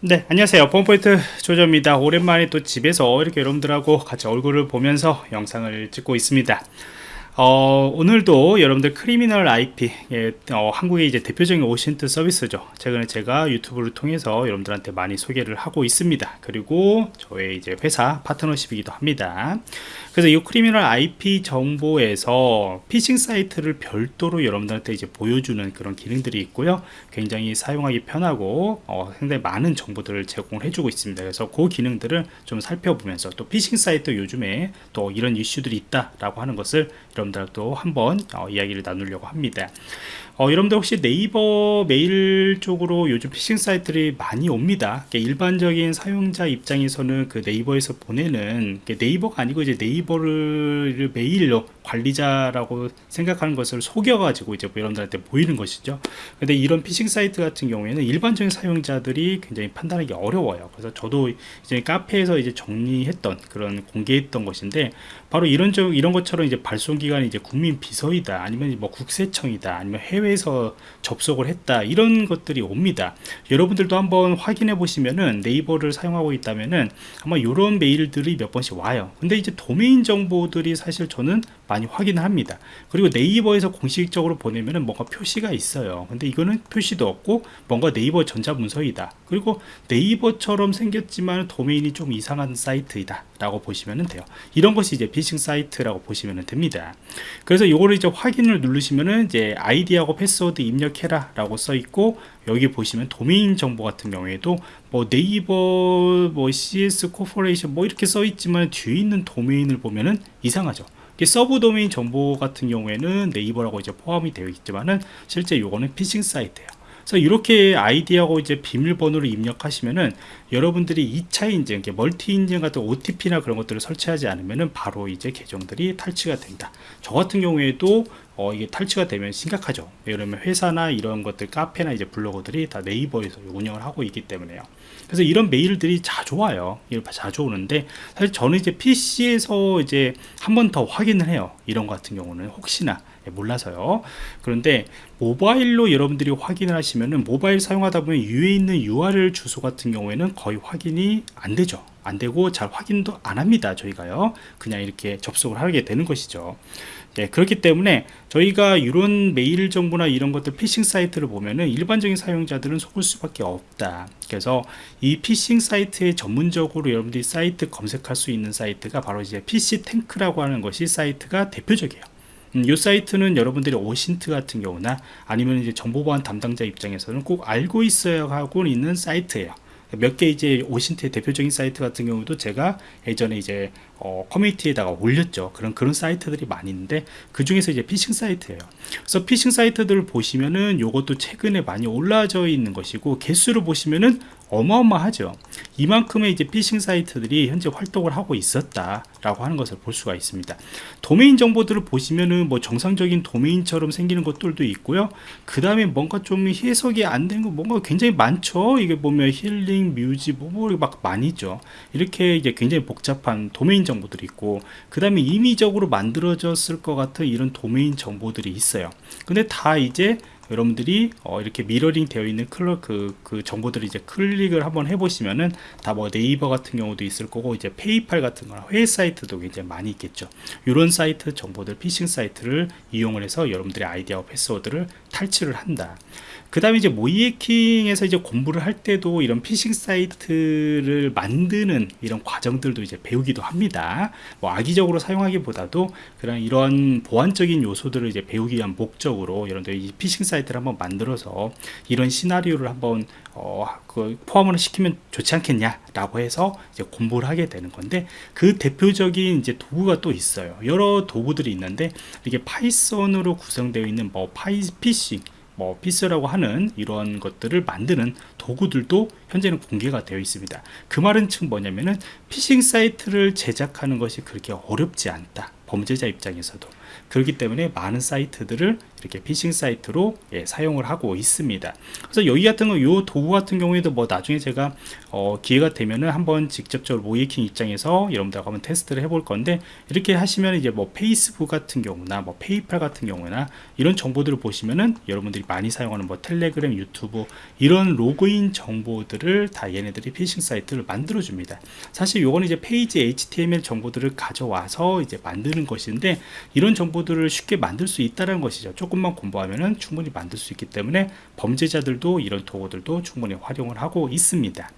네 안녕하세요. 펌포인트 조조입니다. 오랜만에 또 집에서 이렇게 여러분들하고 같이 얼굴을 보면서 영상을 찍고 있습니다 어, 오늘도 여러분들 Criminal IP 예, 어, 한국의 이제 대표적인 OSINT 서비스죠. 최근에 제가 유튜브를 통해서 여러분들한테 많이 소개를 하고 있습니다. 그리고 저의 이제 회사 파트너십이기도 합니다. 그래서 이 Criminal IP 정보에서 피싱 사이트를 별도로 여러분들한테 이제 보여주는 그런 기능들이 있고요. 굉장히 사용하기 편하고 어, 상당히 많은 정보들을 제공을 해주고 있습니다. 그래서 그 기능들을 좀 살펴보면서 또 피싱 사이트 요즘에 또 이런 이슈들이 있다라고 하는 것을 여러분들도 한번 어, 이야기를 나누려고 합니다. 어, 여러분들 혹시 네이버 메일 쪽으로 요즘 피싱 사이트들이 많이 옵니다. 일반적인 사용자 입장에서는 그 네이버에서 보내는 네이버가 아니고 이제 네이버를 메일로 관리자라고 생각하는 것을 속여 가지고 이제 여러분들한테 보이는 것이죠. 근데 이런 피싱 사이트 같은 경우에는 일반적인 사용자들이 굉장히 판단하기 어려워요. 그래서 저도 이제 카페에서 이제 정리했던 그런 공개했던 것인데 바로 이런 이런 것처럼 이제 발송 기 관이 이제 국민 비서이다 아니면 뭐 국세청이다 아니면 해외 해외에서 접속을 했다 이런 것들이 옵니다. 여러분들도 한번 확인해 보시면은 네이버를 사용하고 있다면은 아마 이런 메일들이 몇 번씩 와요. 근데 이제 도메인 정보들이 사실 저는 많이 확인합니다. 그리고 네이버에서 공식적으로 보내면은 뭔가 표시가 있어요. 근데 이거는 표시도 없고 뭔가 네이버 전자문서이다. 그리고 네이버처럼 생겼지만 도메인이 좀 이상한 사이트이다 라고 보시면 돼요. 이런 것이 이제 피싱 사이트라고 보시면 됩니다 그래서 이거를 이제 확인을 누르시면은 이제 아이디하고 패스워드 입력해라 라고 써 있고 여기 보시면 도메인 정보 같은 경우에도 뭐 네이버 뭐 CS Corporation 뭐 이렇게 써 있지만 뒤에 있는 도메인을 보면은 이상하죠. 서브 도메인 정보 같은 경우에는 네이버라고 이제 포함이 되어 있지만은 실제 요거는 피싱 사이트예요 그래서 이렇게 아이디하고 이제 비밀번호를 입력하시면은 여러분들이 2차 인증, 멀티 인증 같은 OTP나 그런 것들을 설치하지 않으면은 바로 이제 계정들이 탈취가 된다. 저 같은 경우에도 어, 이게 탈취가 되면 심각하죠. 예를 회사나 이런 것들, 카페나 이제 블로거들이 다 네이버에서 운영을 하고 있기 때문에요. 그래서 이런 메일들이 자주 와요. 자주 오는데 사실 저는 이제 PC에서 이제 한 번 더 확인을 해요. 이런 것 같은 경우는 혹시나 예, 몰라서요. 그런데 모바일로 여러분들이 확인을 하시면은 모바일 사용하다 보면 위에 있는 URL 주소 같은 경우에는 거의 확인이 안 되죠. 안 되고 잘 확인도 안 합니다. 저희가요. 그냥 이렇게 접속을 하게 되는 것이죠. 네, 그렇기 때문에 저희가 이런 메일 정보나 이런 것들 피싱 사이트를 보면은 일반적인 사용자들은 속을 수밖에 없다. 그래서 이 피싱 사이트에 전문적으로 여러분들이 사이트 검색할 수 있는 사이트가 바로 이제 PhishTank라고 하는 것이 사이트가 대표적이에요. 음, 이 사이트는 여러분들이 OSINT 같은 경우나 아니면 이제 정보보안 담당자 입장에서는 꼭 알고 있어야 하고 있는 사이트예요. 몇 개 이제 OSINT의 대표적인 사이트 같은 경우도 제가 예전에 이제 어, 커뮤니티에다가 올렸죠. 그런 그런 사이트들이 많이 있는데 그 중에서 이제 피싱 사이트예요. 그래서 피싱 사이트들을 보시면은 요것도 최근에 많이 올라져 있는 것이고 개수를 보시면은 어마어마하죠. 이만큼의 이제 피싱 사이트들이 현재 활동을 하고 있었다 라고 하는 것을 볼 수가 있습니다. 도메인 정보들을 보시면은 뭐 정상적인 도메인처럼 생기는 것들도 있고요. 그 다음에 뭔가 좀 해석이 안 되는 거 뭔가 굉장히 많죠. 이게 보면 힐링, 뮤지, 뭐막 많이 있죠. 이렇게 이제 굉장히 복잡한 도메인 정보들이 있고 그 다음에 임의적으로 만들어졌을 것 같은 이런 도메인 정보들이 있어요. 근데 다 이제 여러분들이 어 이렇게 미러링 되어 있는 클러 그, 그 정보들을 이제 클릭을 한번 해보시면은 다 뭐 네이버 같은 경우도 있을 거고 이제 페이팔 같은 거나 해외 사이트도 굉장히 많이 있겠죠 이런 사이트 정보들 피싱 사이트를 이용을 해서 여러분들의 아이디 패스워드를 탈취를 한다 그 다음에 이제 모의해킹에서 이제 공부를 할 때도 이런 피싱 사이트를 만드는 이런 과정들도 이제 배우기도 합니다. 뭐 악의적으로 사용하기보다도 그런 이런 보안적인 요소들을 이제 배우기 위한 목적으로 여러분들 이 피싱 사이트 를 한번 만들어서 이런 시나리오를 한번 어, 그 포함을 시키면 좋지 않겠냐라고 해서 이제 공부를 하게 되는 건데 그 대표적인 이제 도구가 또 있어요. 여러 도구들이 있는데 이게 Python으로 구성되어 있는 뭐 파이 피싱 뭐 피스라고 하는 이런 것들을 만드는 도구들도 현재는 공개가 되어 있습니다. 그 말은 즉 뭐냐면은 피싱 사이트를 제작하는 것이 그렇게 어렵지 않다. 범죄자 입장에서도 그렇기 때문에 많은 사이트들을 이렇게 피싱 사이트로 예, 사용을 하고 있습니다. 그래서 여기 같은 거, 요 도구 같은 경우에도 뭐 나중에 제가 어, 기회가 되면은 한번 직접적으로 모의해킹 입장에서 여러분들하고 한번 테스트를 해볼 건데 이렇게 하시면 이제 뭐 페이스북 같은 경우나 뭐 페이팔 같은 경우나 이런 정보들을 보시면은 여러분들이 많이 사용하는 뭐 텔레그램, 유튜브 이런 로그인 정보들을 다 얘네들이 피싱 사이트를 만들어 줍니다. 사실 요거는 이제 페이지 HTML 정보들을 가져와서 이제 만드는 것인데 이런 정보들을 쉽게 만들 수 있다는 것이죠. 조금만 공부하면은 충분히 만들 수 있기 때문에 범죄자들도 이런 도구들도 충분히 활용을 하고 있습니다.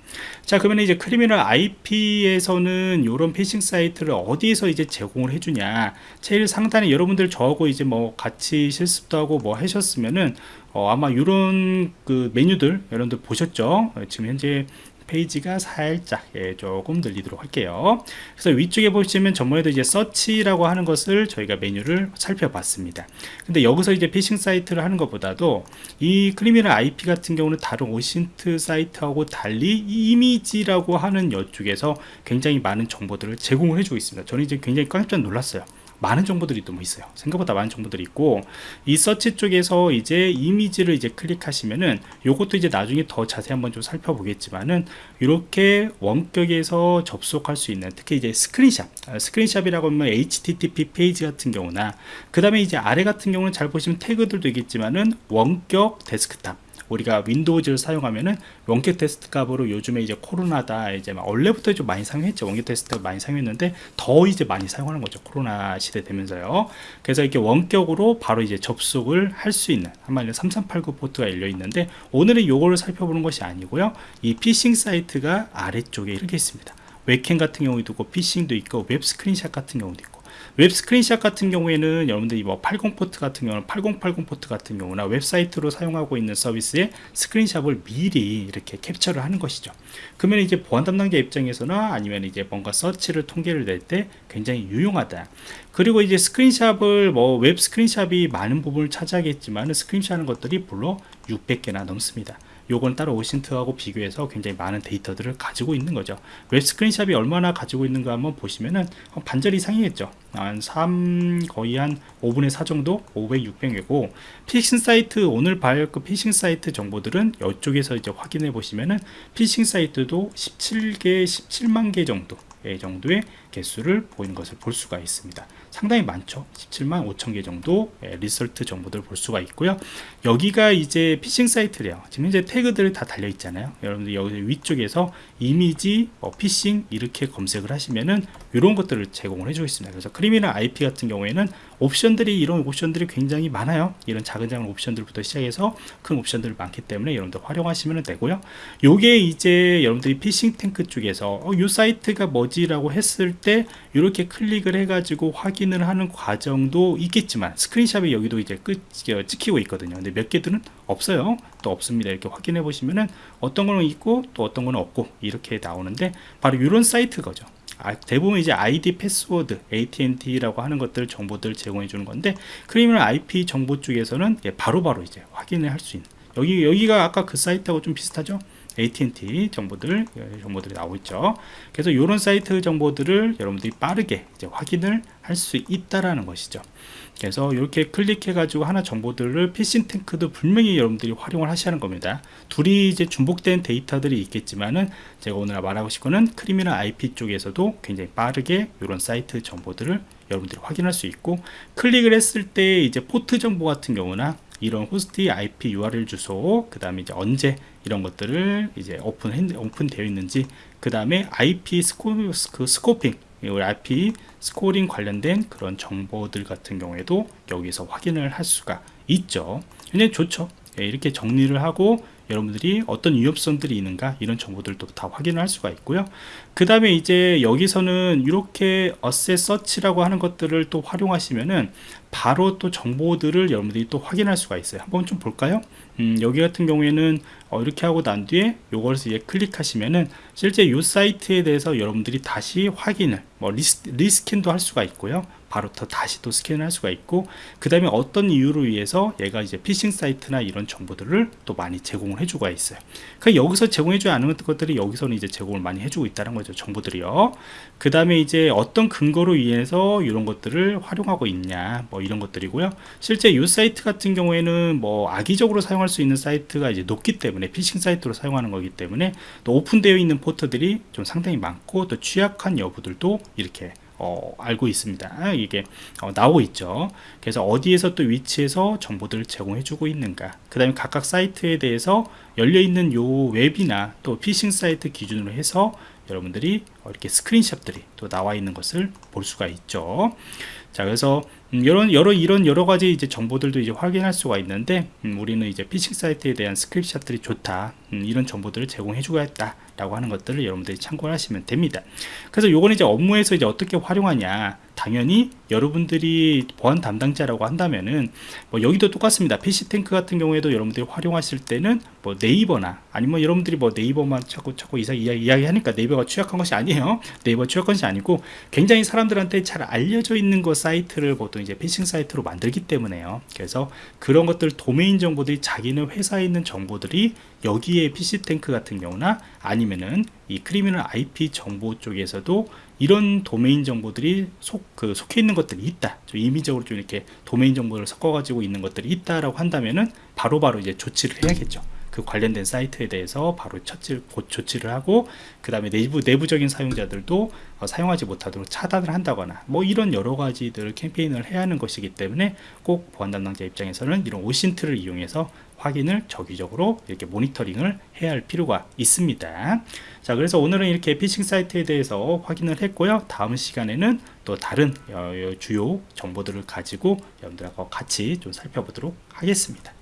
자, 그러면 이제 Criminal IP에서는 이런 피싱 사이트를 어디에서 이제 제공을 해주냐? 제일 상단에 여러분들 저하고 이제 뭐 같이 실습도 하고 뭐 하셨으면은 어, 아마 이런 그 메뉴들 여러분들 보셨죠? 어, 지금 현재 페이지가 살짝 예, 조금 늘리도록 할게요. 그래서 위쪽에 보시면 전번에도 이제 search라고 하는 것을 저희가 메뉴를 살펴봤습니다. 근데 여기서 이제 피싱 사이트를 하는 것보다도 이 Criminal IP 같은 경우는 다른 OSINT 사이트하고 달리 이미지라고 하는 이쪽에서 굉장히 많은 정보들을 제공을 해주고 있습니다. 저는 이제 굉장히 깜짝 놀랐어요 많은 정보들이 또 뭐 있어요. 생각보다 많은 정보들이 있고 이 서치 쪽에서 이제 이미지를 이제 클릭하시면은 요것도 이제 나중에 더 자세히 한번 좀 살펴보겠지만은 이렇게 원격에서 접속할 수 있는 특히 이제 스크린샷 아, screenshot이라고 하면 http 페이지 같은 경우나 그 다음에 이제 아래 같은 경우는 잘 보시면 태그들도 있겠지만은 원격 데스크탑 우리가 Windows를 사용하면은 원격 데스크탑으로 요즘에 이제 코로나다 이제 원래부터 좀 많이 사용했죠. 원격 데스크탑 많이 사용했는데 더 이제 많이 사용하는 거죠 코로나 시대 되면서요. 그래서 이렇게 원격으로 바로 이제 접속을 할 수 있는 한마디로 3389 포트가 열려 있는데 오늘은 요거를 살펴보는 것이 아니고요. 이 피싱 사이트가 아래쪽에 이렇게 있습니다. 웹캠 같은 경우도 있고 피싱도 있고 웹 스크린샷 같은 경우도 있고 웹 스크린샷 같은 경우에는 여러분들이 뭐 80 포트 같은 경우는 8080 포트 같은 경우나 웹사이트로 사용하고 있는 서비스의 screenshot을 미리 이렇게 캡처를 하는 것이죠. 그러면 이제 보안 담당자 입장에서나 아니면 이제 뭔가 서치를 통계를 낼 때 굉장히 유용하다. 그리고 이제 screenshot을 뭐 웹 screenshot이 많은 부분을 차지하겠지만 스크린샷 하는 것들이 물론 600개나 넘습니다. 요건 다른 OSINT하고 비교해서 굉장히 많은 데이터들을 가지고 있는 거죠. 웹 screenshot이 얼마나 가지고 있는가 한번 보시면은 반절 이상이겠죠. 한 3, 거의 한 5분의 4 정도? 500, 600이고 피싱 사이트 오늘 발그 피싱 사이트 정보들은 이쪽에서 이제 확인해 보시면은 피싱 사이트도 17개 17만 개 정도 정도의 개수를 보이는 것을 볼 수가 있습니다. 상당히 많죠. 17만 5천 개 정도 예, result 정보들을 볼 수가 있고요. 여기가 이제 피싱 사이트래요. 지금 현재 태그들이 다 달려 있잖아요. 여러분들 여기 위쪽에서 이미지 어, 피싱 이렇게 검색을 하시면은 이런 것들을 제공을 해주고 있습니다. 그래서 Criminal IP 같은 경우에는 옵션들이 이런 옵션들이 굉장히 많아요. 이런 작은 작은 옵션들부터 시작해서 큰 옵션들이 많기 때문에 여러분들 활용하시면 되고요. 요게 이제 여러분들이 PhishTank 쪽에서 어, 요 사이트가 뭐지 라고 했을 때 이렇게 클릭을 해 가지고 확인을 하는 과정도 있겠지만 screenshot이 여기도 이제 끝 어, 찍히고 있거든요. 근데 몇 개들은 없어요. 또 없습니다. 이렇게 확인해 보시면은 어떤 거는 있고 또 어떤 거는 없고 이렇게 나오는데 바로 이런 사이트 거죠 아, 대부분 이제 아이디 패스워드 AT&T라고 하는 것들 정보들 제공해 주는 건데 Criminal IP 정보 쪽에서는 바로바로 바로 이제 확인을 할 수 있는 여기 여기가 아까 그 사이트하고 좀 비슷하죠? AT&T 정보들 예, 정보들이 나오고 있죠. 그래서 이런 사이트 정보들을 여러분들이 빠르게 확인을 할 수 있다라는 것이죠. 그래서 이렇게 클릭해 가지고 하나 정보들을 PhishTank도 분명히 여러분들이 활용을 하시는 겁니다. 둘이 이제 중복된 데이터들이 있겠지만은 제가 오늘 말하고 싶은 거는 Criminal IP 쪽에서도 굉장히 빠르게 이런 사이트 정보들을 여러분들이 확인할 수 있고 클릭을 했을 때 이제 포트 정보 같은 경우나 이런 호스트 IP URL 주소 그 다음에 이제 언제 이런 것들을 이제 오픈 오픈 되어 있는지 그 다음에 IP sco-, 그 scoping IP scoring 관련된 그런 정보들 같은 경우에도 여기서 확인을 할 수가 있죠. 굉장히 좋죠. 예, 이렇게 정리를 하고 여러분들이 어떤 위협성들이 있는가 이런 정보들도 다 확인을 할 수가 있고요. 그 다음에 이제 여기서는 이렇게 어셋 서치라고 하는 것들을 또 활용하시면은 바로 또 정보들을 여러분들이 또 확인할 수가 있어요. 한번 좀 볼까요 음, 여기 같은 경우에는 어, 이렇게 하고 난 뒤에 요걸 이제 클릭하시면은 실제 이 사이트에 대해서 여러분들이 다시 확인을 뭐 res-, rescan도 할 수가 있고요. 바로 더 다시 또 스캔을 할 수가 있고 그 다음에 어떤 이유로 위해서 얘가 이제 피싱 사이트나 이런 정보들을 또 많이 제공을 해주고 있어야 그 여기서 제공해주지 않은 것들이 여기서는 이제 제공을 많이 해주고 있다는 거죠 정보들이요. 그 다음에 이제 어떤 근거로 위해서 이런 것들을 활용하고 있냐 뭐뭐 이런 것들이고요. 실제 이 사이트 같은 경우에는 뭐 악의적으로 사용할 수 있는 사이트가 이제 높기 때문에 피싱 사이트로 사용하는 거기 때문에 또 오픈되어 있는 포트들이 좀 상당히 많고 또 취약한 여부들도 이렇게 어, 알고 있습니다. 이게 어, 나오고 있죠. 그래서 어디에서 또 위치에서 정보들을 제공해 주고 있는가. 그 다음에 각각 사이트에 대해서 열려있는 요 웹이나 또 피싱 사이트 기준으로 해서 여러분들이 이렇게 screenshot들이 또 나와 있는 것을 볼 수가 있죠. 자, 그래서 음, 이런 여러 이런 여러 가지 이제 정보들도 이제 확인할 수가 있는데 음, 우리는 이제 피싱 사이트에 대한 스크린샷들이 좋다 음, 이런 정보들을 제공해 주겠다 라고 하는 것들을 여러분들이 참고를 하시면 됩니다. 그래서 요거는 이제 업무에서 이제 어떻게 활용하냐. 당연히 여러분들이 보안 담당자라고 한다면은 뭐 여기도 똑같습니다. PC탱크 같은 경우에도 여러분들이 활용하실 때는 뭐 네이버나 아니면 여러분들이 뭐 네이버만 자꾸 자꾸 이상 이야기, 이야기 하니까 네이버가 취약한 것이 아니에요. 네이버 취약한 것이 아니고 굉장히 사람들한테 잘 알려져 있는 거 사이트를 보통 이제 피싱 사이트로 만들기 때문에요 그래서 그런 것들 도메인 정보들이 자기네 회사에 있는 정보들이 여기에 PhishTank 같은 경우나 아니면은 이 Criminal IP 정보 쪽에서도 이런 도메인 정보들이 속, 그 속해 있는 것들이 있다. 좀 임의적으로 좀 이렇게 도메인 정보를 섞어가지고 있는 것들이 있다라고 한다면은 바로바로 이제 조치를 해야겠죠. 그 관련된 사이트에 대해서 바로 처치, 곧 조치를 하고 그 다음에 내부 내부적인 사용자들도 어, 사용하지 못하도록 차단을 한다거나 뭐 이런 여러 가지들 캠페인을 해야 하는 것이기 때문에 꼭 보안 담당자 입장에서는 이런 오신트를 이용해서 확인을 정기적으로 이렇게 모니터링을 해야 할 필요가 있습니다. 자, 그래서 오늘은 이렇게 피싱 사이트에 대해서 확인을 했고요. 다음 시간에는 또 다른 어, 주요 정보들을 가지고 여러분들하고 같이 좀 살펴보도록 하겠습니다.